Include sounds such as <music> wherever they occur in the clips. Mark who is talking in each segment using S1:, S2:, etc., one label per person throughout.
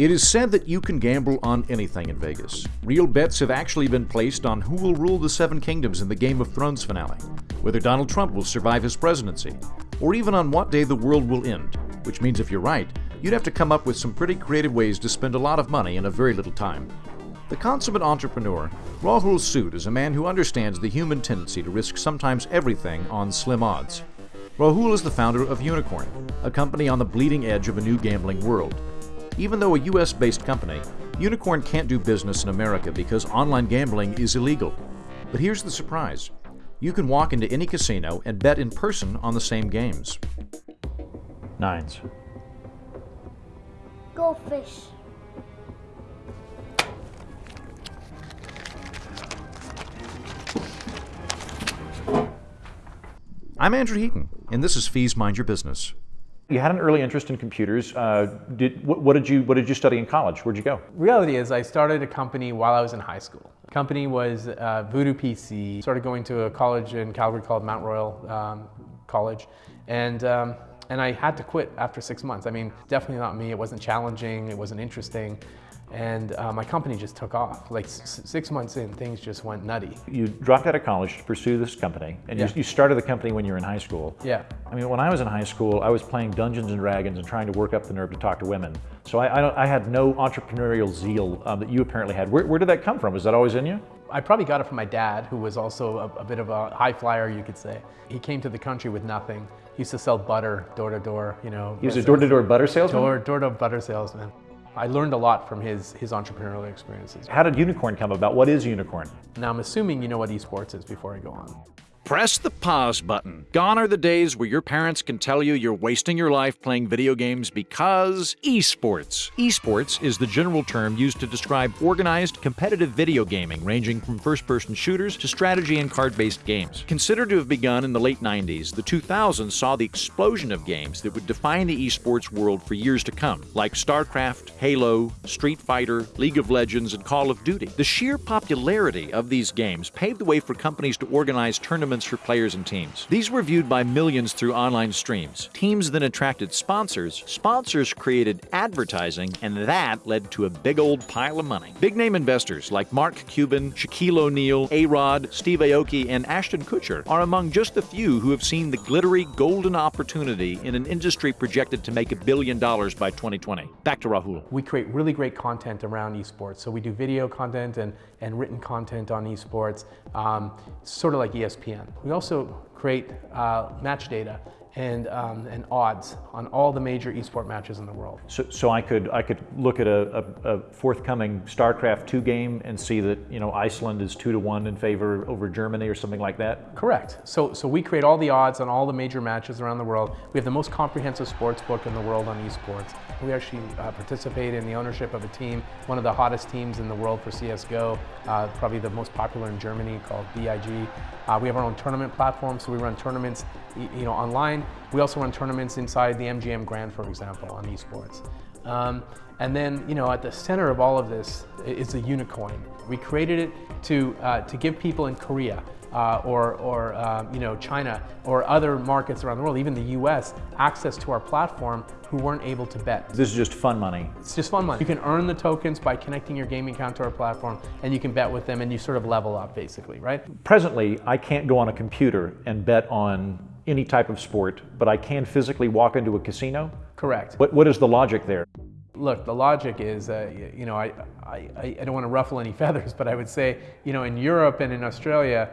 S1: It is said that you can gamble on anything in Vegas. Real bets have actually been placed on who will rule the Seven Kingdoms in the Game of Thrones finale, whether Donald Trump will survive his presidency, or even on what day the world will end, which means if you're right, you'd have to come up with some pretty creative ways to spend a lot of money in a very little time. The consummate entrepreneur, Rahul Sood is a man who understands the human tendency to risk sometimes everything on slim odds. Rahul is the founder of Unikrn, a company on the bleeding edge of a new gambling world. Even though a US based company, Unikrn can't do business in America because online gambling is illegal. But here's the surprise you can walk into any casino and bet in person on the same games.
S2: Nines.
S3: Goldfish.
S1: I'm Andrew Heaton, and this is Fees Mind Your Business.
S2: You had an early interest in computers. Uh, did, what, what, did you, what did you study in college? Where'd you go?
S4: Reality is I started a company while I was in high school. The company was uh, Voodoo PC. Started going to a college in Calgary called Mount Royal um, College. And, um, and I had to quit after six months. I mean, definitely not me. It wasn't challenging. It wasn't interesting and uh, my company just took off. Like six months in, things just went nutty.
S2: You dropped out of college to pursue this company, and yeah. you, you, started the company when you were in high school.
S4: Yeah.
S2: I mean, when I was in high school, I was playing Dungeons and Dragons and trying to work up the nerve to talk to women. So I, I, I had no entrepreneurial zeal um, that you apparently had. Where, where, did that come from? Was that always in you?
S4: I probably got it from my dad, who was also a, a bit of a high flyer, you could say. He came to the country with nothing. He used to sell butter door to door, you know.
S2: He was a door to door butter salesman?
S4: Door, door to butter salesman. I learned a lot from his, his entrepreneurial experiences.
S2: How did Unikrn come about? What is Unikrn?
S4: Now, I'm assuming you know what esports is before I go on.
S1: Press the pause button. Gone are the days where your parents can tell you you're wasting your life playing video games because esports. Esports is the general term used to describe organized, competitive video gaming ranging from first person shooters to strategy and card based games. Considered to have begun in the late 90s, the 2000s saw the explosion of games that would define the esports world for years to come, like StarCraft, Halo, Street Fighter, League of Legends, and Call of Duty. The sheer popularity of these games paved the way for companies to organize tournaments tournaments for players and teams. These were viewed by millions through online streams. Teams then attracted sponsors, sponsors created advertising, and that led to a big old pile of money. Big name investors like Mark Cuban, Shaquille O'Neal, A-Rod, Steve Aoki, and Ashton Kutcher are among just the few who have seen the glittery golden opportunity in an industry projected to make a billion dollars by 2020. Back to Rahul.
S4: We create really great content around esports. So we do video content and, and written content on esports, um, sort of like ESPN. We also create uh, match data and, um, and odds on all the major esport matches in the world.
S2: So, so I could I could look at a, a, a, forthcoming StarCraft 2 game and see that you know Iceland is two to one in favor over Germany or something like that.
S4: Correct. So so we create all the odds on all the major matches around the world. We have the most comprehensive sports book in the world on esports. We actually uh, participate in the ownership of a team, one of the hottest teams in the world for CS:GO, uh, probably the most popular in Germany called BIG. Uh, we have our own tournament platform, so we run tournaments, you know, online. We also run tournaments inside the MGM Grand, for example, on esports. Um, and then, you know, at the center of all of this is the Unikoin. We created it to uh, to give people in Korea uh, or, or uh, you know, China or other markets around the world, even the US, access to our platform who weren't able to bet.
S2: This is just fun money.
S4: It's just fun money. You can earn the tokens by connecting your gaming account to our platform and you can bet with them and you sort of level up basically, right?
S2: Presently, I can't go on a computer and bet on any type of sport, but I can physically walk into a casino?
S4: Correct.
S2: What, what is the logic there?
S4: Look, the logic is, uh, you know, I, I, I don't want to ruffle any <laughs> feathers, but I would say, you know, in Europe and in Australia,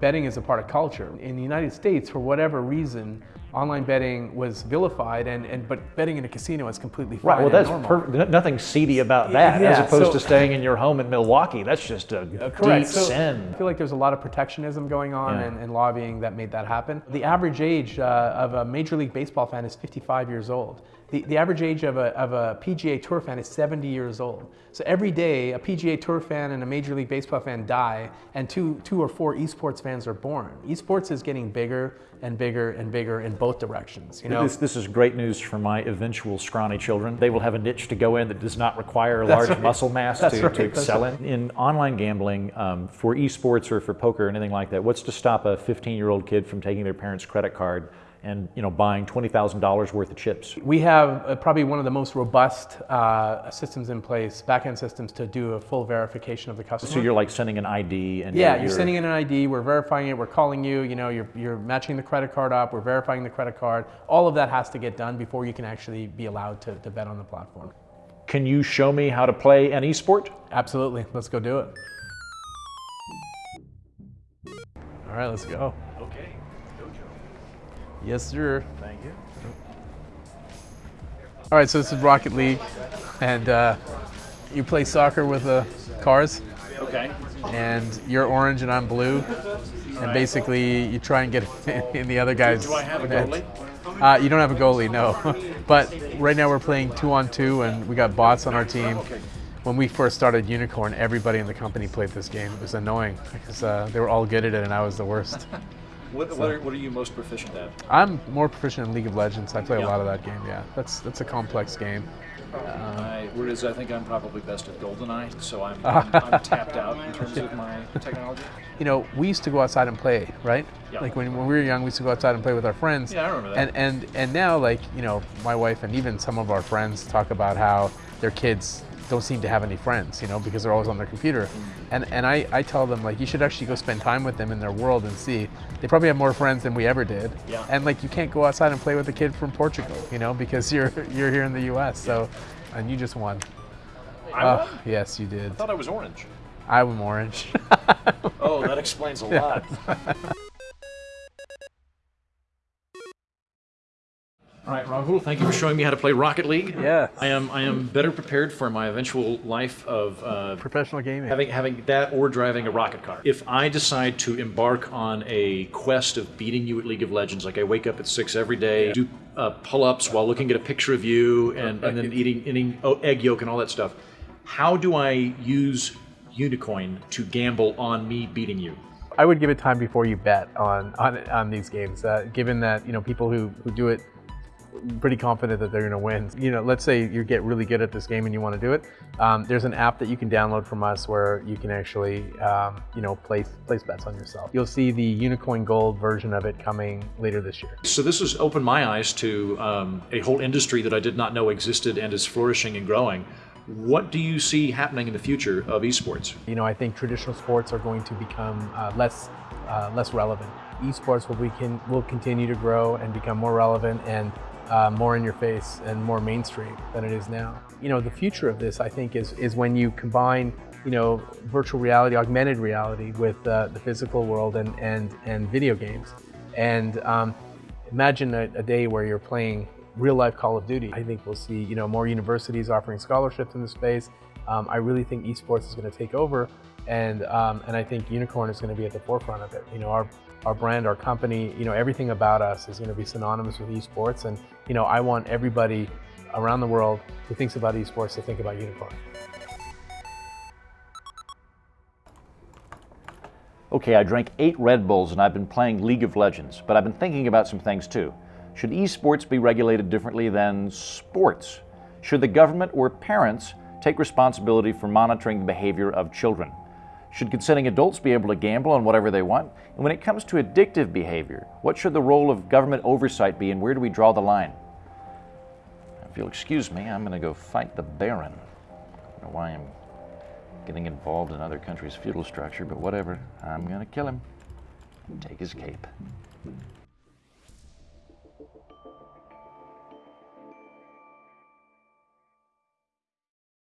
S4: betting is a part of culture. In the United States, for whatever reason, online betting was vilified, and, and but betting in a casino is completely fine.
S2: Right. Well, that's per, nothing seedy about that, yeah, as opposed so, to staying in your home in Milwaukee. That's just a uh, correct. deep so sin.
S4: I feel like there's a lot of protectionism going on yeah. and, and, lobbying that made that happen. The average age uh, of a Major League Baseball fan is 55 years old. The, the average age of a, of a PGA Tour fan is 70 years old. So every day, a PGA Tour fan and a Major League Baseball fan die, and two, two or four esports fans are born. Esports is getting bigger and bigger and bigger in both directions. You know?
S2: this, this is great news for my eventual scrawny children. They will have a niche to go in that does not require a large right. muscle mass to, right. to, excel right. in. In online gambling, um, for esports or for poker or anything like that, what's to stop a 15-year-old kid from taking their parents' credit card and you know buying twenty thousand dollars worth of chips.
S4: We have uh, probably one of the most robust uh, systems in place, backend systems to do a full verification of the customer.
S2: So you're like sending an ID and
S4: Yeah, you're, you're sending in an ID, we're verifying it, we're calling you, you know, you're, you're matching the credit card up, we're verifying the credit card. All of that has to get done before you can actually be allowed to, to bet on the platform.
S2: Can you show me how to play an esport?
S4: Absolutely, let's go do it. All right, let's go.
S2: Okay,
S4: Yes, sir.
S2: Thank you.
S4: All right, so this is Rocket League, and uh, you play soccer with the cars.
S2: Okay.
S4: And you're orange and I'm blue, and basically you try and get <laughs> in the other guy's.
S2: Do I have a goalie?
S4: Uh, you don't have a goalie, no. <laughs> but right now we're playing two on two, and we got bots on our team. When we first started Unikrn, everybody in the company played this game. It was annoying because uh, they were all good at it, and I was the worst. <laughs>
S2: What, what, are, what are you most proficient at?
S4: I'm more proficient in League of Legends. I play
S2: Yeah.
S4: a lot of that game. Yeah, that's that's a complex game.
S3: Um, um, I, whereas I think I'm probably best at GoldenEye, so I'm, <laughs> I'm, I'm tapped out in terms of my technology.
S4: You know, we used to go outside and play, right?
S3: Yeah.
S4: Like when, when we were young, we used to go outside and play with our friends.
S3: Yeah, I remember that.
S4: And and and now, like you know, my wife and even some of our friends talk about how their kids don't seem to have any friends, you know, because they're always on their computer. And and I, I tell them like you should actually go spend time with them in their world and see. They probably have more friends than we ever did.
S3: Yeah.
S4: And like you can't go outside and play with a kid from Portugal, you know, because <laughs> you're you're here in the U.S. So, and you just won.
S3: I
S4: Oh,
S3: won?
S4: yes, you did.
S3: I thought I was orange.
S4: I'm orange. <laughs>
S3: Oh, that explains a lot. <laughs>
S1: All right, Rahul, thank you for showing me how to play Rocket League.
S4: Yeah.
S1: I am I am better prepared for my eventual life of uh,
S4: Professional gaming.
S1: having having that or driving a rocket car. If I decide to embark on a quest of beating you at League of Legends, like I wake up at six every day, do uh, pull-ups while looking at a picture of you, and, and then eating eating oh, egg yolk and all that stuff, how do I use Unikoin to gamble on me beating you?
S4: I would give it time before you bet on on, on these games. Uh, given that you know people who, who do it pretty confident that they're going to win. You know, let's say you get really good at this game and you want to do it. Um, there's an app that you can download from us where you can actually um, you know place place bets on yourself. You'll see the Unikoin Gold version of it coming later this year.
S1: So this has opened my eyes to um, a whole industry that I did not know existed and is flourishing and growing. What do you see happening in the future of esports?
S4: You know, I think traditional sports are going to become uh, less uh, less relevant. Esports will we can will continue to grow and become more relevant and uh, more in your face and more mainstream than it is now. You know, the future of this, I think, is is when you combine you know virtual reality, augmented reality with uh, the physical world and and and video games. And um, imagine a, a day where you're playing real life Call of Duty. I think we'll see you know more universities offering scholarships in the space. Um, I really think esports is going to take over, and um, and I think Unikrn is going to be at the forefront of it. You know, our our brand, our company, you know, everything about us is going to be synonymous with esports, and you know, I want everybody around the world who thinks about esports to think about Unikrn.
S2: Okay, I drank eight Red Bulls and I've been playing League of Legends, but I've been thinking about some things too. Should esports be regulated differently than sports? Should the government or parents take responsibility for monitoring the behavior of children? Should consenting adults be able to gamble on whatever they want? And when it comes to addictive behavior, what should the role of government oversight be and where do we draw the line? If you'll excuse me, I'm going to go fight the Baron. I don't know why I'm getting involved in other countries' feudal structure, but whatever. I'm going to kill him and take his cape.